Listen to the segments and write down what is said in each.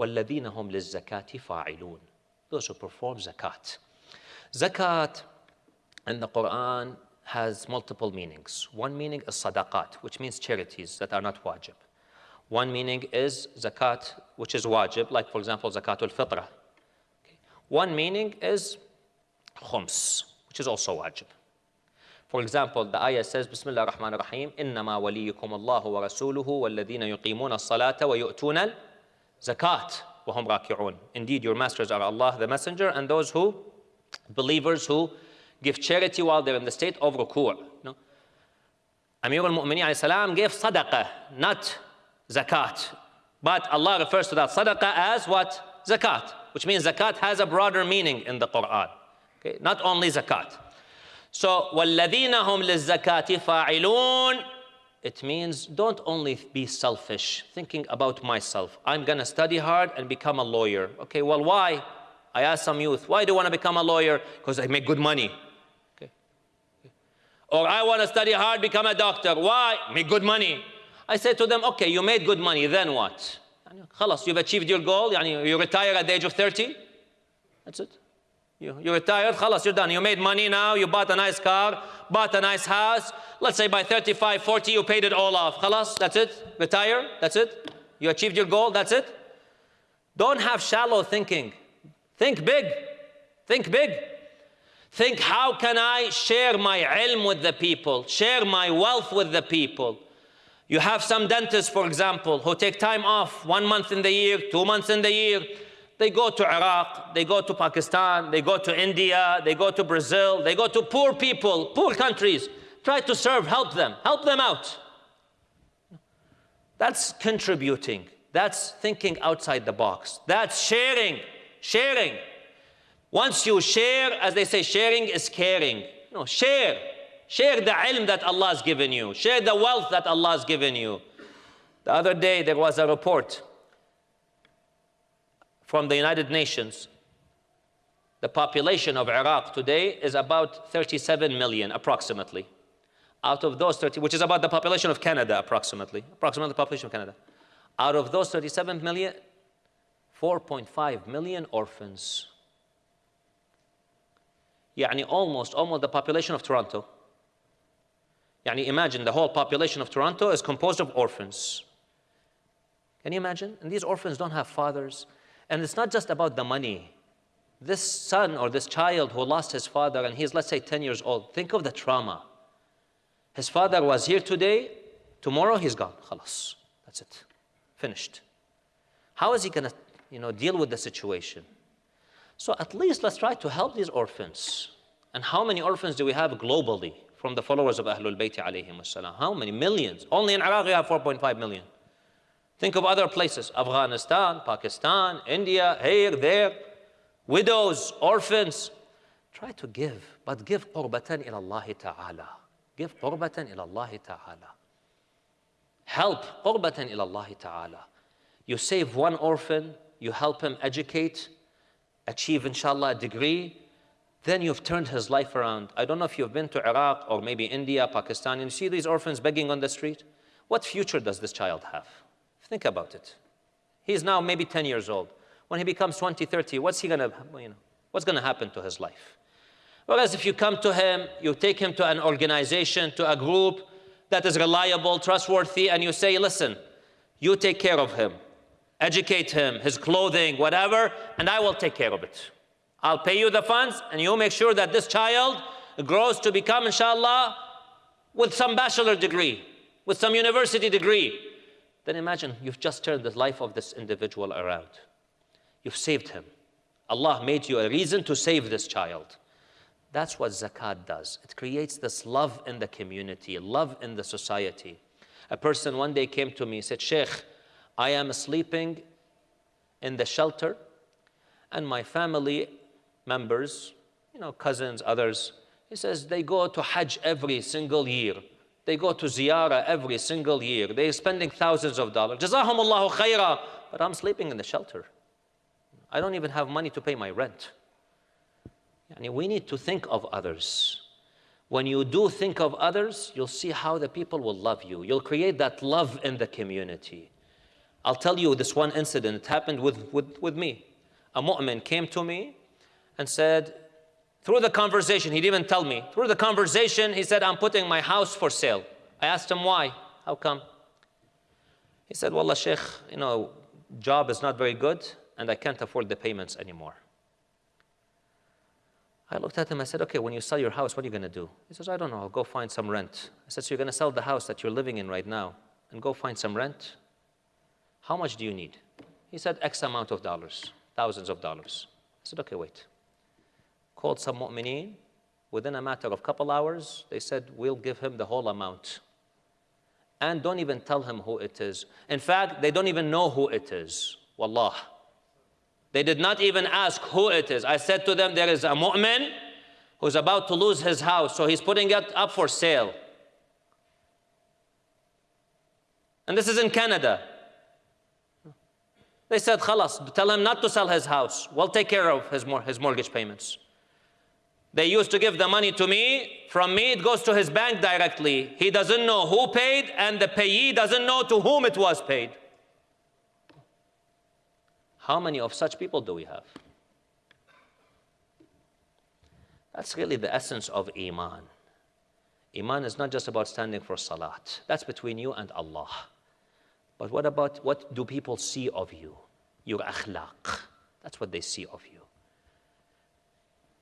وَالَّذِينَ هُمْ لِلزَّكَاةِ فَاعِلُونَ Those who perform zakat. Zakat in the Quran has multiple meanings. One meaning is sadaqat, which means charities that are not wajib. One meaning is zakat, which is wajib, like for example, zakatul fitrah. Okay. One meaning is khums, which is also wajib. For example, the ayah says, Bismillah ar-Rahman ar-Rahim, إِنَّمَا وَلِيُّكُمُ اللَّهُ وَرَسُولُهُ وَالَّذِينَ يُقِيمُونَ الصَّلَاةَ وَيُؤْتُونَ zakat, wahum رَاكِعُونَ Indeed, your masters are Allah, the Messenger, and those who, believers who give charity while they're in the state of ruku'. No? Amir al-Mu'mineen gave sadaqah, not zakat. But Allah refers to that sadaqah as what? Zakat, which means zakat has a broader meaning in the Quran. Okay? Not only zakat. So, وَالَّذِينَ هُمْ لِلزَّكَاةِ فَاعِلُونَ It means don't only be selfish, thinking about myself. I'm going to study hard and become a lawyer. Okay, well, why? I asked some youth, why do you want to become a lawyer? Because I make good money. Okay. Or I want to study hard, become a doctor. Why? Make good money. I said to them, okay, you made good money, then what? خلاص, you've achieved your goal. You retire at the age of 30. That's it. You, you retired, khalas, you're done. You made money now, you bought a nice car, bought a nice house. Let's say by 35, 40, you paid it all off. Khalas, that's it. Retire, that's it. You achieved your goal, that's it. Don't have shallow thinking. Think big. Think big. Think how can I share my ilm with the people, share my wealth with the people. You have some dentists, for example, who take time off one month in the year, two months in the year they go to Iraq, they go to Pakistan, they go to India, they go to Brazil, they go to poor people, poor countries. Try to serve, help them, help them out. That's contributing. That's thinking outside the box. That's sharing, sharing. Once you share, as they say, sharing is caring. No, share. Share the ilm that Allah has given you. Share the wealth that Allah has given you. The other day there was a report from the United Nations. The population of Iraq today is about 37 million approximately. Out of those 30, which is about the population of Canada approximately, approximately the population of Canada. Out of those 37 million, 4.5 million orphans. يعني almost, almost the population of Toronto. يعني imagine the whole population of Toronto is composed of orphans. Can you imagine? And these orphans don't have fathers. and it's not just about the money. This son or this child who lost his father and he's, let's say, 10 years old, think of the trauma. His father was here today, tomorrow he's gone. Khalas. That's it. Finished. How is he going to you know, deal with the situation? So at least let's try to help these orphans. And how many orphans do we have globally from the followers of Ahlul Bayt? How many? Millions. Only in Iraq we have 4.5 million. Think of other places, Afghanistan, Pakistan, India, here, there. Widows, orphans. Try to give, but give qurbatan ila Allah ta'ala. Give qurbatan ila Allah ta'ala. Help qurbatan ila Allah ta'ala. You save one orphan, you help him educate, achieve inshallah a degree, then you've turned his life around. I don't know if you've been to Iraq or maybe India, Pakistan, and you see these orphans begging on the street. What future does this child have? Think about it. He's now maybe 10 years old. When he becomes 20, 30, what's he gonna, you know, what's gonna happen to his life? Whereas if you come to him, you take him to an organization, to a group that is reliable, trustworthy, and you say, listen, you take care of him, educate him, his clothing, whatever, and I will take care of it. I'll pay you the funds, and you make sure that this child grows to become, inshallah, with some bachelor degree, with some university degree. Then imagine you've just turned the life of this individual around. You've saved him. Allah made you a reason to save this child. That's what zakat does. It creates this love in the community, love in the society. A person one day came to me and said, Sheikh, I am sleeping in the shelter, and my family members, you know, cousins, others, he says they go to Hajj every single year. They go to ziyarah every single year. They're spending thousands of dollars. Jazahumullahu khaira. But I'm sleeping in the shelter. I don't even have money to pay my rent. Yani we need to think of others. When you do think of others, you'll see how the people will love you. You'll create that love in the community. I'll tell you this one incident. It happened with, with, with me. A mu'min came to me and said, through the conversation, he didn't even tell me. Through the conversation, he said, I'm putting my house for sale. I asked him why. How come? He said, Wallah, Sheikh, you know, job is not very good and I can't afford the payments anymore. I looked at him, I said, okay, when you sell your house, what are you going to do? He says, I don't know, I'll go find some rent. I said, so you're going to sell the house that you're living in right now and go find some rent? How much do you need? He said, X amount of dollars, thousands of dollars. I said, okay, wait. Called some mu'mineen. Within a matter of couple hours, they said, we'll give him the whole amount. And don't even tell him who it is. In fact, they don't even know who it is. Wallah. They did not even ask who it is. I said to them, there is a mu'min who's about to lose his house, so he's putting it up for sale. And this is in Canada. They said, khalas, tell him not to sell his house. We'll take care of his, mor his mortgage payments. They used to give the money to me. From me, it goes to his bank directly. He doesn't know who paid, and the payee doesn't know to whom it was paid. How many of such people do we have? That's really the essence of Iman. Iman is not just about standing for Salat. That's between you and Allah. But what about what do people see of you? Your akhlaq. That's what they see of you.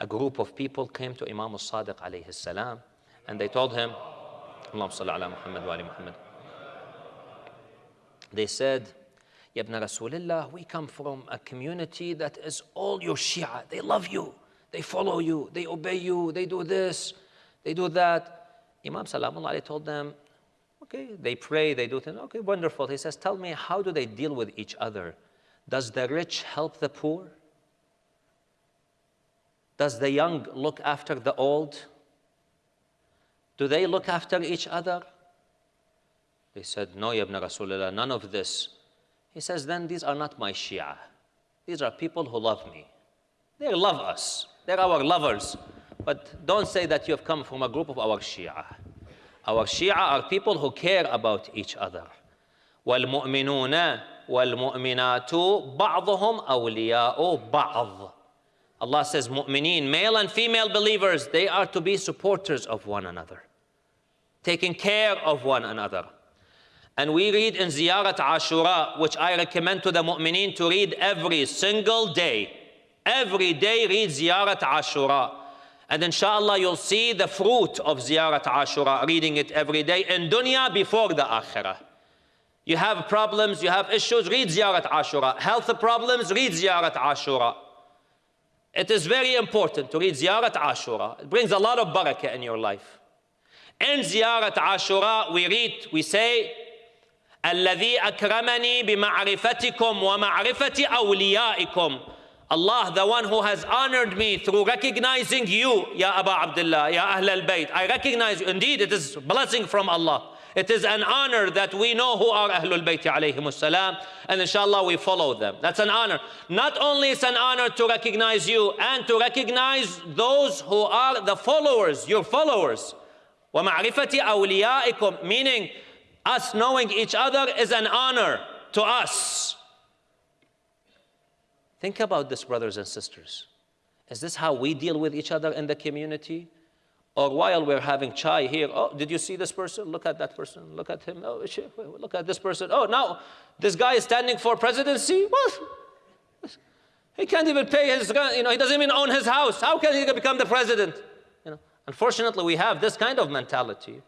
A group of people came to Imam al-Sadiq alayhi salam and they told him, Allahumma salli ala Muhammad wa ali Muhammad. They said, Ya ibn Rasulullah, we come from a community that is all your Shia. They love you. They follow you. They obey you. They do this. They do that. Imam Salamullah told them, Okay, they pray, they do things. Okay, wonderful. He says, Tell me, how do they deal with each other? Does the rich help the poor? Does the young look after the old? Do they look after each other? They said, No, Ibn Rasulullah, none of this. He says, Then these are not my Shia. These are people who love me. They love us, they're our lovers. But don't say that you have come from a group of our Shia. Our Shia are people who care about each other. والمؤمنون والمؤمنات بعضهم أولياء بعض. Allah says, mu'mineen, male and female believers, they are to be supporters of one another, taking care of one another. And we read in Ziyarat Ashura, which I recommend to the mu'mineen to read every single day. Every day read Ziyarat Ashura. And inshallah, you'll see the fruit of Ziyarat Ashura, reading it every day in dunya before the akhirah. You have problems, you have issues, read Ziyarat Ashura. Health problems, read Ziyarat Ashura. It is very important to read Ziyarat Ashura. It brings a lot of barakah in your life. In Ziyarat Ashura, we read, we say, الذي أكرمني بمعرفتكم ومعرفة أوليائكم Allah, the one who has honored me through recognizing you, Ya Aba Abdullah, Ya Ahl al Bayt. I recognize you. Indeed, it is blessing from Allah. It is an honor that we know who are Ahlul Bayt alayhim salam, and inshallah we follow them. That's an honor. Not only is an honor to recognize you and to recognize those who are the followers, your followers. وَمَعْرِفَةِ أَوْلِيَائِكُمْ Meaning, us knowing each other is an honor to us. Think about this, brothers and sisters. Is this how we deal with each other in the community? Or while we're having chai here, oh, did you see this person? Look at that person. Look at him. Oh, look at this person. Oh, now this guy is standing for presidency? What? He can't even pay his, you know, he doesn't even own his house. How can he become the president? You know, unfortunately, we have this kind of mentality.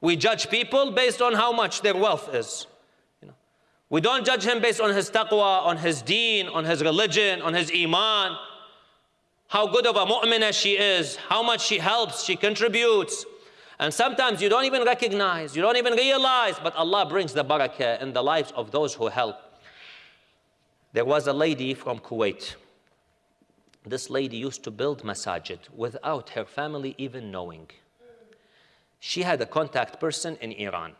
We judge people based on how much their wealth is. You know, we don't judge him based on his taqwa, on his deen, on his religion, on his iman, how good of a mu'minah she is, how much she helps, she contributes. And sometimes you don't even recognize, you don't even realize, but Allah brings the barakah in the lives of those who help. There was a lady from Kuwait. This lady used to build masajid without her family even knowing. She had a contact person in Iran.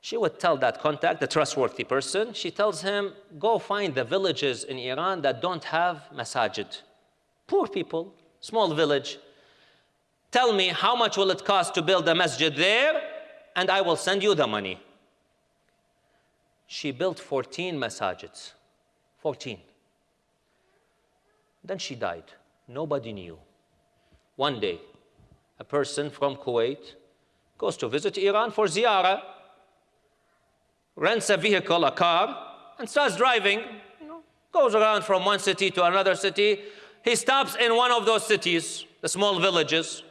She would tell that contact, the trustworthy person, she tells him, go find the villages in Iran that don't have masajid. Poor people, small village. Tell me how much will it cost to build a masjid there, and I will send you the money. She built 14 masajids. 14. Then she died. Nobody knew. One day, a person from Kuwait goes to visit Iran for ziyarah, rents a vehicle, a car, and starts driving, goes around from one city to another city. He stops in one of those cities, the small villages.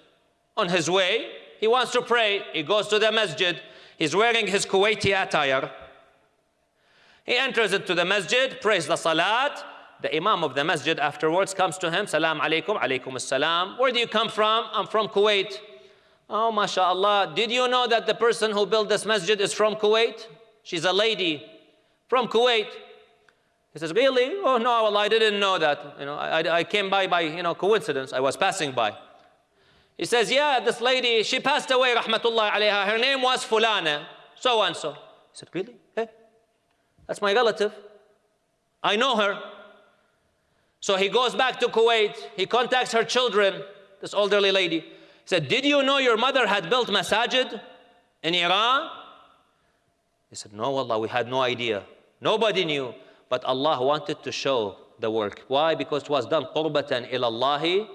On his way, he wants to pray. He goes to the masjid. He's wearing his Kuwaiti attire. He enters into the masjid, prays the salat. The imam of the masjid afterwards comes to him, Salam alaikum, alaikum salam. Where do you come from? I'm from Kuwait. Oh, mashallah. Did you know that the person who built this masjid is from Kuwait? She's a lady from Kuwait. He says, really? Oh, no, well, I didn't know that. You know, I, I came by by, you know, coincidence. I was passing by. He says, yeah, this lady, she passed away, rahmatullah alayha. Her name was Fulana, so and so. He said, really? Hey, that's my relative. I know her. So he goes back to Kuwait. He contacts her children, this elderly lady. He said, did you know your mother had built masajid in Iran? He said, no, Allah, we had no idea. Nobody knew. But Allah wanted to show the work. Why? Because it was done qurbatan ilallahi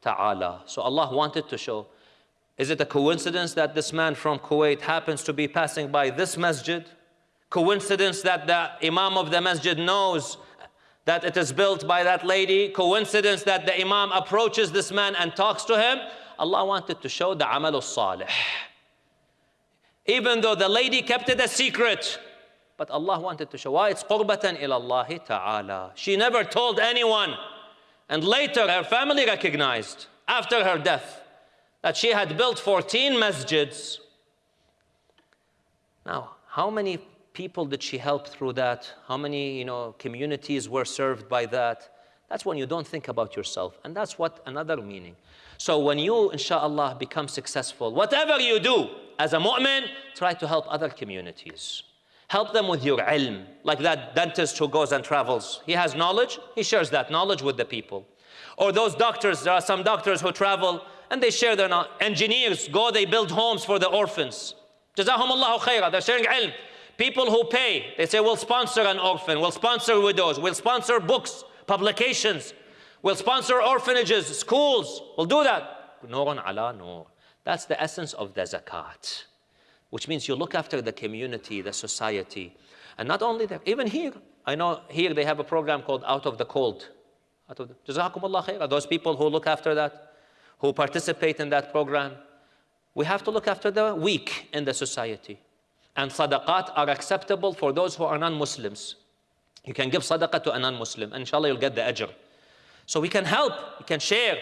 ta'ala. So Allah wanted to show. Is it a coincidence that this man from Kuwait happens to be passing by this masjid? Coincidence that the imam of the masjid knows that it is built by that lady? Coincidence that the imam approaches this man and talks to him? Allah wanted to show the amal salih. Even though the lady kept it a secret, but Allah wanted to show why it's qurbatan ilallahi ta'ala. She never told anyone. And later her family recognized, after her death, that she had built 14 masjids. Now, how many people did she help through that? How many you know, communities were served by that? That's when you don't think about yourself. And that's what another meaning. So when you, inshallah, become successful, whatever you do as a mu'min, try to help other communities. Help them with your ilm, like that dentist who goes and travels. He has knowledge, he shares that knowledge with the people. Or those doctors, there are some doctors who travel and they share their knowledge. Engineers go, they build homes for the orphans. Jazahum Allahu khairah, they're sharing ilm. People who pay, they say, we'll sponsor an orphan, we'll sponsor widows, we'll sponsor books, publications, we'll sponsor orphanages, schools, we'll do that. Nurun ala nur. That's the essence of the zakat which means you look after the community, the society. And not only that, even here, I know here they have a program called Out of the Cold. Jazakumullah khair. Those people who look after that, who participate in that program, we have to look after the weak in the society. And sadaqat are acceptable for those who are non-Muslims. You can give sadaqah to a non-Muslim, and inshallah you'll get the ajr. So we can help, we can share,